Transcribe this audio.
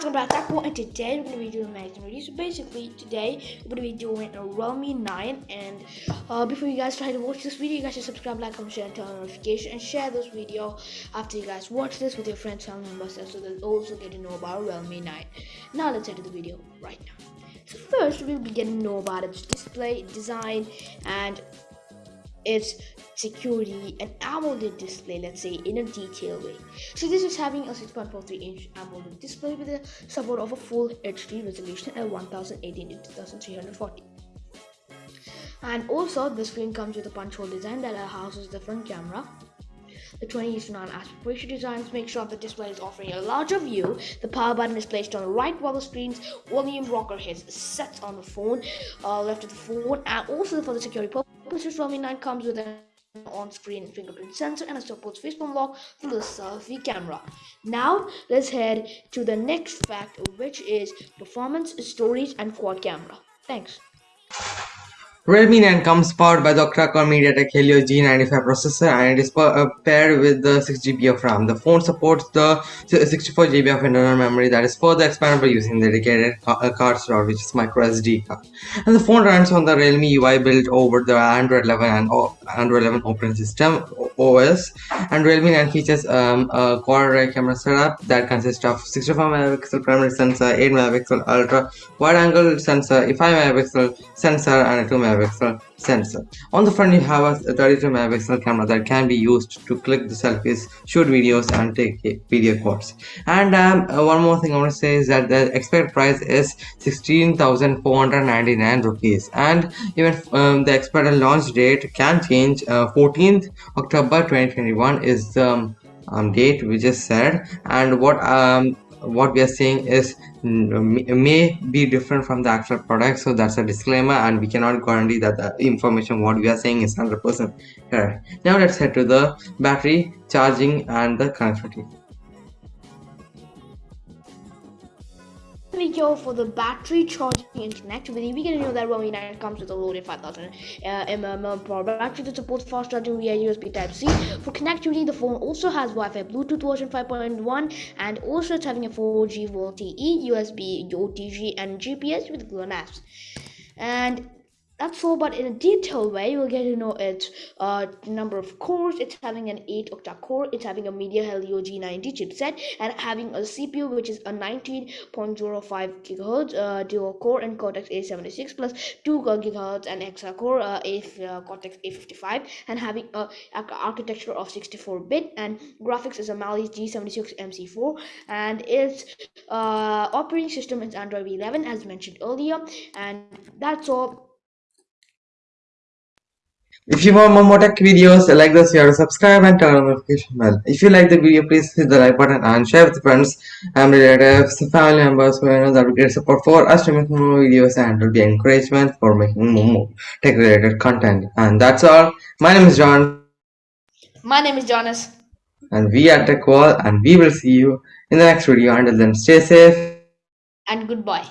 Welcome back Taco, and today we're to be doing Magazine review. So basically, today we're going to be doing a Realme 9. And uh, before you guys try to watch this video, you guys should subscribe, like, comment, share, and turn on notification, and share this video after you guys watch this with your friends, family members, so they'll also get to know about Realme 9. Now let's enter the video right now. So first, we'll be getting to know about its display, design, and its security and AMOLED display let's say in a detailed way. So this is having a 6.43 inch AMOLED display with a support of a full HD resolution at 1080 to 2340 and also the screen comes with a punch hole design that houses the front camera. The 20 to 9 aspect ratio designs make sure the display is offering a larger view. The power button is placed on the right while the screen's volume rocker is set on the phone, uh, left of the phone, and also for the security purposes, Realme 9 comes with an on-screen fingerprint sensor and a supports face unlock for the selfie camera. Now let's head to the next fact which is performance, storage and quad camera. Thanks. Realme 9 comes powered by the octa-core MediaTek Helio G95 processor and it is uh, paired with the 6GB of RAM. The phone supports the 64GB of internal memory that is further expandable using the dedicated uh, card slot which is microSD card. And the phone runs on the Realme UI built over the Android 11 and Android 11 operating system OS. And Realme 9 features um, a quad camera setup that consists of 64 megapixel primary sensor, 8 megapixel ultra wide angle sensor, a 5 megapixel sensor and a 2 megapixel megapixel sensor. On the front you have a 32 megapixel camera that can be used to click the selfies, shoot videos and take video calls. And um, uh, one more thing I want to say is that the expected price is 16,499 rupees and even um, the expected launch date can change. Uh, 14th October 2021 is the um, um, date we just said. And what um what we are saying is may be different from the actual product. So that's a disclaimer and we cannot guarantee that the information what we are saying is 100 percent correct. Now let's head to the battery charging and the connectivity video for the battery charging and connectivity, we can know that Realme 9 comes with a loaded 5000 uh, mAh battery that supports fast charging via USB Type-C. For connectivity, the phone also has Wi-Fi Bluetooth version 5.1 and also it's having a 4G VoLTE, USB, OTG and GPS with GLONASS. And that's all but in a detailed way you'll get to know its uh, number of cores it's having an 8 octa core it's having a media helio g90 chipset and having a cpu which is a 19.05 gigahertz uh, dual core and cortex a76 plus 2 gigahertz and hexa core uh, a uh, cortex a55 and having a, a architecture of 64 bit and graphics is a mali g76 mc4 and its uh, operating system is android 11 as mentioned earlier and that's all if you want more tech videos like this, you have to subscribe and turn on the notification bell. If you like the video, please hit the like button and share with friends and relatives, family members who know that will get support for us to make more videos and will be encouragement for making more tech related content. And that's all. My name is John. My name is Jonas. And we are Tech Wall and we will see you in the next video. Until then, stay safe. And goodbye.